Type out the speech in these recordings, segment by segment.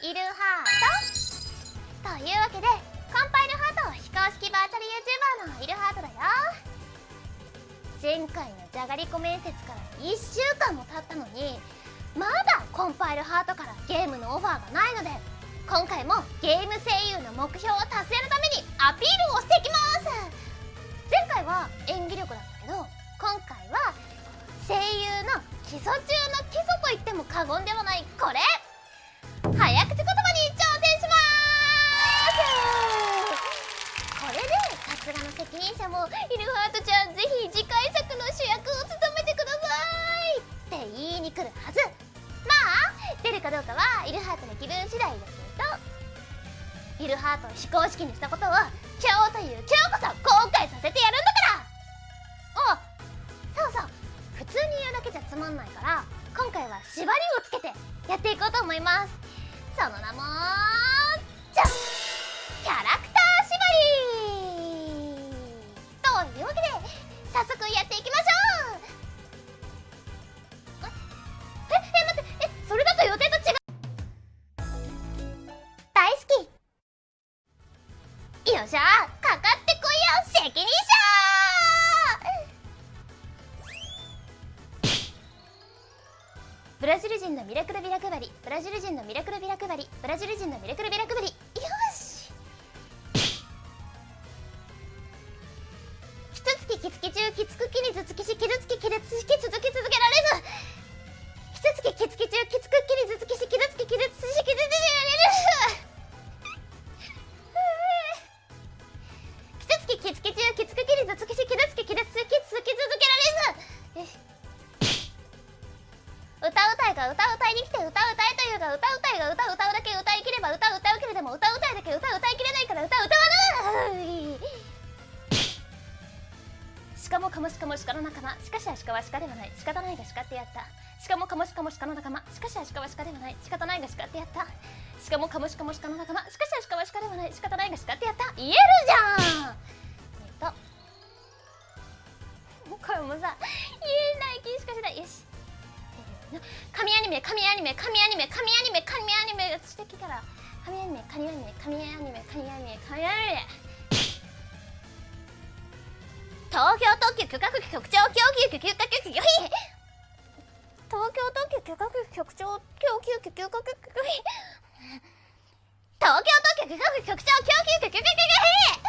イルハートというわけでコンパイルハート非公式バーチャル YouTuber のイルハートだよ前回のじゃがりこ面接から1週間も経ったのにまだコンパイルハートからゲームのオファーがないので今回もゲーム声優の目標を達成のためにどうかはイルハートの気分次第だけどイルハートを非公式にしたことを今日という今日こそ後悔させてやるんだから。おそうそう普通に言うだけじゃつまんないから今回は縛りをつけてやっていこうと思います。その名もじゃんキャラクター。よっしゃかかってこいよ責任者ブラジル人のミラクルビラ配り。ブラジル人のミラクルビラ配り。ブラジル人のミラクルビラ配り。よ歌う歌いに来て歌う歌いというが歌うたいが歌う歌うだけ歌いきれば歌う歌うけれども歌うたいだけ歌う歌いきれないから歌う歌わないしかもカモシカも鹿の仲間しかしアシカは鹿ではない仕方ないが鹿ってやったしかもカモシカも鹿の仲間しかしアシカは鹿ではない仕方ないが鹿ってやったしかもカモシカも鹿の仲間しかしアシカは鹿ではない仕方ないが鹿ってやった言えるじゃんえっとこれもさ言え神アニメ神アニメ神アニメ神アニメ神アニメしてきたら神アニメ神アニメ神アニメ神アニメ神アニメ東京特急許可局局長供給許可局東京特急許可局長供給許可局東京特急許可局長供給許可局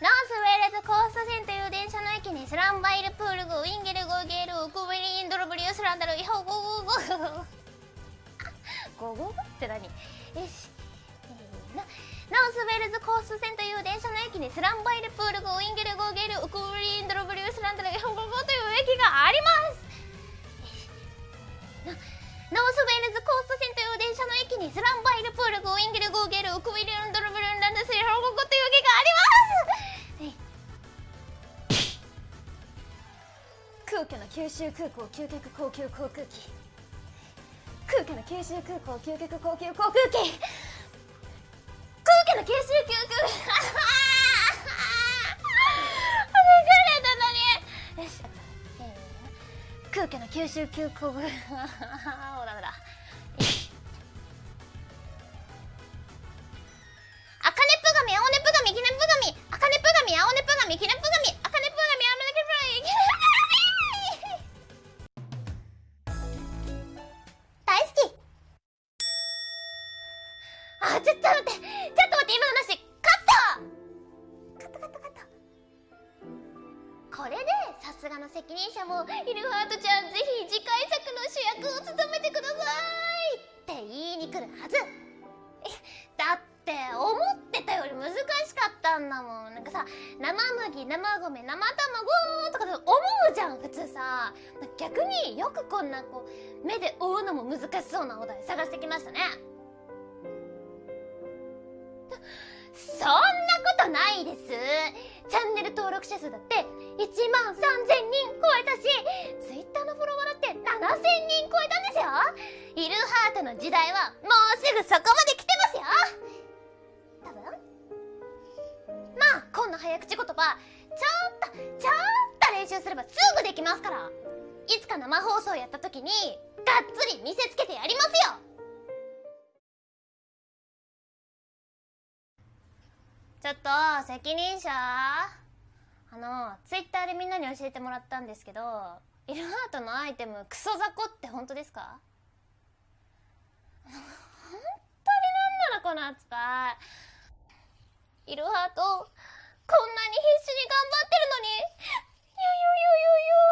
ナースウェールズコースト線という電車の駅にスランバイルプールグウィンゲルゴーゲールウクブリンドロブリュースランダルイホゴゴゴゴゴゴって何よしナースウェールズコースト線という電車の駅にスランバイルプールグウィンゲルゴーゲールウクブリンドロブリュース九州空港究極高級航空機。空家の九州空港究極高級航空機。空家の九州空港、空気の九州空港。ほ らほら。あかねぷがみあおねぷがみきねぷがみあかねぷがみあおねぷがみきねぷあちょっと待って。ちょっと待って今のなしカット。カットカットカット。これでさすがの責任者もイルハートちゃんぜひ次回作の主役を務めてください。って言いに来るはず。だって思ってたより難しかったんだもん。なんかさ生麦生米生卵とかで思うじゃん普通さ。逆によくこんなこう目で追うのも難しそうなお題探してきましたね。そんなことないです。チャンネル登録者数だって1万3000人超えたし Twitter のフォロワーだって7000人超えたんですよ。イルハートの時代はもうすぐそこまで来てますよ。多分。まあこんな早口言葉ちょっとちょっと練習すればすぐできますから。いつか生放送やった時にがっつり見せつけてやりますよ。ちょっと責任者？あのツイッターでみんなに教えてもらったんですけどイルハートのアイテムクソ雑魚って本当ですか？本当になんなのこの扱い。イルハートこんなに必死に頑張ってるのに。ゆゆゆゆゆ